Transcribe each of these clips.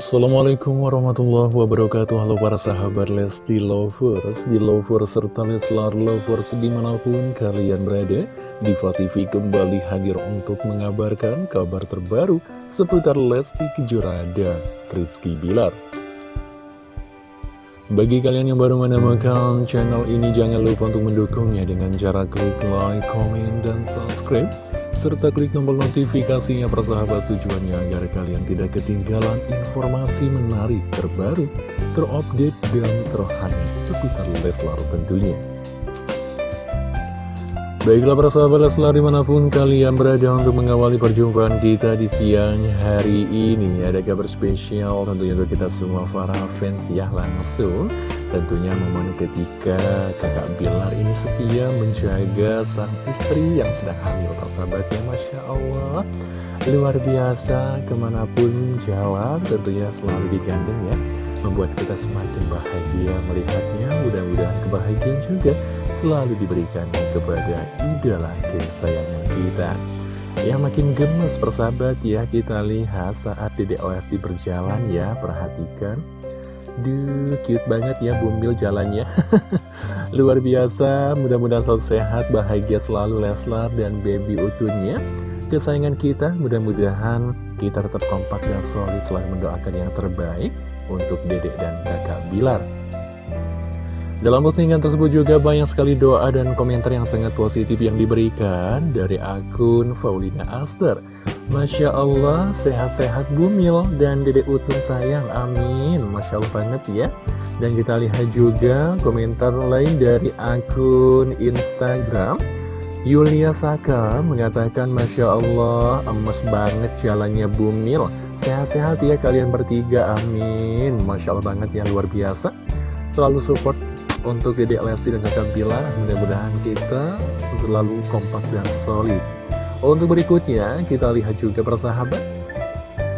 Assalamualaikum warahmatullahi wabarakatuh. Halo para sahabat Lesti Lovers Di Lovers serta Leslar Lovers di mana pun kalian berada Diva TV kembali hadir untuk mengabarkan kabar terbaru Seputar Lesti Kejora dan Rizky Bilar. Bagi kalian yang baru menemukan channel ini, jangan lupa untuk mendukungnya dengan cara klik like, comment, dan subscribe serta klik tombol notifikasinya persahabat tujuannya agar kalian tidak ketinggalan informasi menarik terbaru, terupdate, dan terhangat seputar Leslar tentunya. Baiklah para sahabat Leslar di mana pun kalian berada untuk mengawali perjumpaan kita di siang hari ini. Ada kabar spesial tentunya untuk kita semua para fans ya langsung. Tentunya momen ketika kakak Bilar ini setia menjaga sang istri yang sedang hamil persahabatnya Masya Allah. Luar biasa ke mana pun jalan tentunya selalu digandeng ya Membuat kita semakin bahagia melihatnya. Mudah-mudahan kebahagiaan juga selalu diberikan kepada idola kesayangan kita. Ya makin gemes persahabat ya kita lihat saat Dede OSD berjalan ya perhatikan. Duh cute banget ya bumbil jalannya. Luar biasa mudah-mudahan selalu sehat bahagia selalu Leslar dan baby utuhnya Kesayangan kita mudah-mudahan kita tetap kompak dan solid selalu mendoakan yang terbaik untuk dedek dan kakak Bilar dalam postingan tersebut juga banyak sekali doa dan komentar yang sangat positif yang diberikan dari akun Faulina Aster. Masya Allah, sehat-sehat bumil dan dedek utun sayang, amin. Masya Allah banget ya. Dan kita lihat juga komentar lain dari akun Instagram. Yulia Saka mengatakan Masya Allah, emas banget jalannya bumil. Sehat-sehat ya kalian bertiga, amin. Masya Allah banget yang luar biasa. Selalu support untuk Dedek Lesti dan kakak Bilar mudah-mudahan kita selalu kompak dan solid. Untuk berikutnya kita lihat juga persahabat.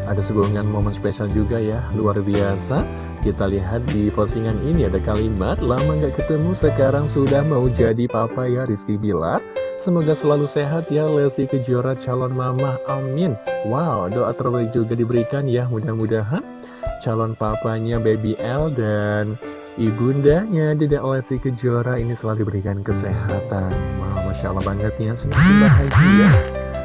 Ada sebuah momen spesial juga ya luar biasa. Kita lihat di postingan ini ada kalimat lama nggak ketemu sekarang sudah mau jadi papa ya Rizky Bilar. Semoga selalu sehat ya Lesti Kejora calon mama, amin. Wow, doa terbaik juga diberikan ya mudah-mudahan Calon papanya Baby L dan Ibundanya Dedek Lesti Kejora ini selalu diberikan kesehatan Wah, Masya Allah banget ya Semakin bahagia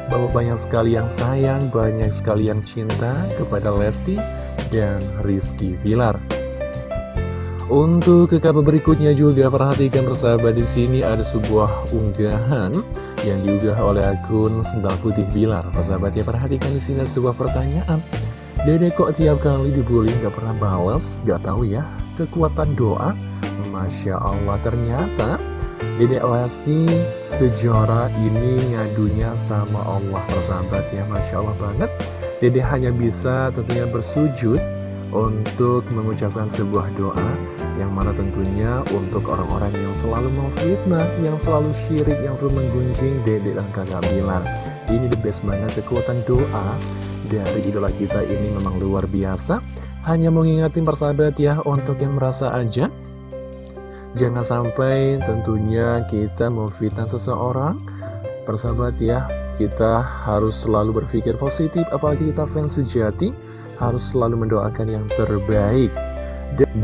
Bahwa banyak sekali yang sayang Banyak sekali yang cinta kepada Lesti dan Rizky Bilar untuk ke berikutnya juga perhatikan persahabat di sini ada sebuah unggahan yang diunggah oleh akun Sendal Putih Bilar. Persahabat ya perhatikan di sini ada sebuah pertanyaan. Dede kok tiap kali dibully gak pernah balas? Gak tahu ya kekuatan doa Masya Allah ternyata Dedek Lesti Kejora ini ngadunya sama Allah persahabat ya Masya Allah banget Dede hanya bisa tentunya bersujud untuk mengucapkan sebuah doa yang mana tentunya untuk orang-orang yang selalu memfitnah, yang selalu syirik, yang selalu menggunjing Dede dan kakak Bilar. Ini the best banget kekuatan doa dari idola kita ini memang luar biasa. Hanya mengingatin persahabat ya untuk yang merasa aja. Jangan sampai tentunya kita memfitnah seseorang. Persahabat ya Kita harus selalu berpikir positif. Apalagi kita fans sejati Harus selalu mendoakan yang terbaik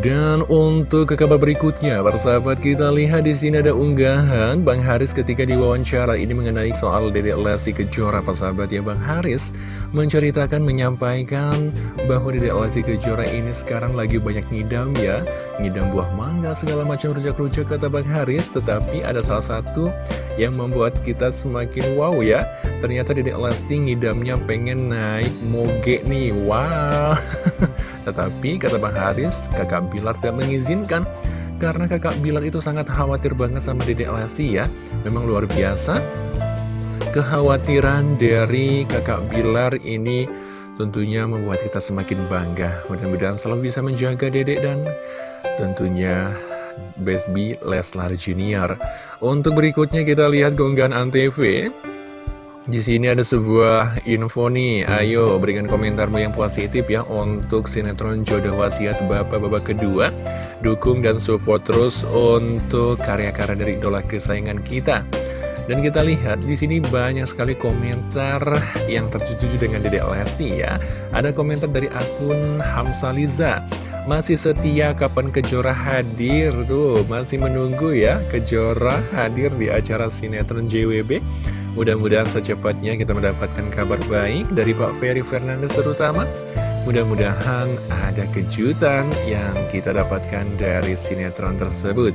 dan untuk ke kabar berikutnya, persahabat kita lihat di sini ada unggahan Bang Haris ketika diwawancara ini mengenai soal Dedek Lesti Kejora, persahabat ya Bang Haris menceritakan, menyampaikan bahwa Dedek Lesti Kejora ini sekarang lagi banyak ngidam ya, ngidam buah mangga segala macam rujak-rujak kata Bang Haris, tetapi ada salah satu yang membuat kita semakin wow ya, ternyata Dedek Lesti ngidamnya pengen naik moge nih, wow. Tetapi kata Bang Haris, kakak Bilar tidak mengizinkan karena kakak Bilar itu sangat khawatir banget sama Dedek Lesti ya. Memang luar biasa. Kekhawatiran dari kakak Bilar ini tentunya membuat kita semakin bangga. Mudah-mudahan selalu bisa menjaga Dedek dan tentunya Baby Leslar Junior. Untuk berikutnya kita lihat keunggahan Antv. Di sini ada sebuah info nih, ayo berikan komentarmu yang positif ya untuk sinetron Jodoh Wasiat Bapak Bapak kedua. Dukung dan support terus untuk karya-karya dari idola kesayangan kita. Dan kita lihat di sini banyak sekali komentar yang tertuju dengan Dedek Lesti ya. Ada komentar dari akun Hamsaliza. Masih setia kapan Kejora hadir tuh Masih menunggu ya Kejora hadir di acara sinetron JWB Mudah-mudahan secepatnya kita mendapatkan kabar baik dari Pak Ferry Fernandes terutama. Mudah-mudahan ada kejutan yang kita dapatkan dari sinetron tersebut.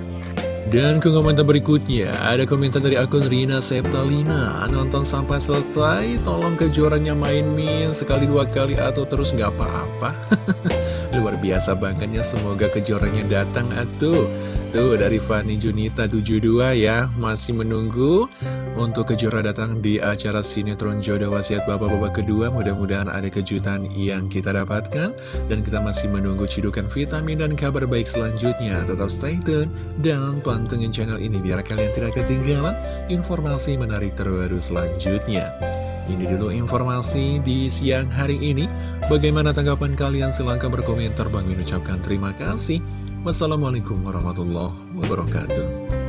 Dan ke komentar berikutnya, ada komentar dari akun Rina Septalina. Nonton sampai selesai, tolong kejuarannya main min sekali dua kali atau terus nggak apa-apa. Luar biasa banget ya, semoga kejuarannya datang atuh. Tuh dari Fani Junita 72 ya Masih menunggu untuk Kejora datang di acara sinetron Jodoh Wasiat Bapak-Bapak kedua Mudah-mudahan ada kejutan yang kita dapatkan. Dan kita masih menunggu cidukan vitamin dan kabar baik selanjutnya. Tetap stay tune dan pantengin channel ini Biar kalian tidak ketinggalan informasi menarik terbaru selanjutnya. Ini dulu informasi di siang hari ini. Bagaimana tanggapan kalian? Silahkan berkomentar. Bang mengucapkan terima kasih. Wassalamualaikum warahmatullahi wabarakatuh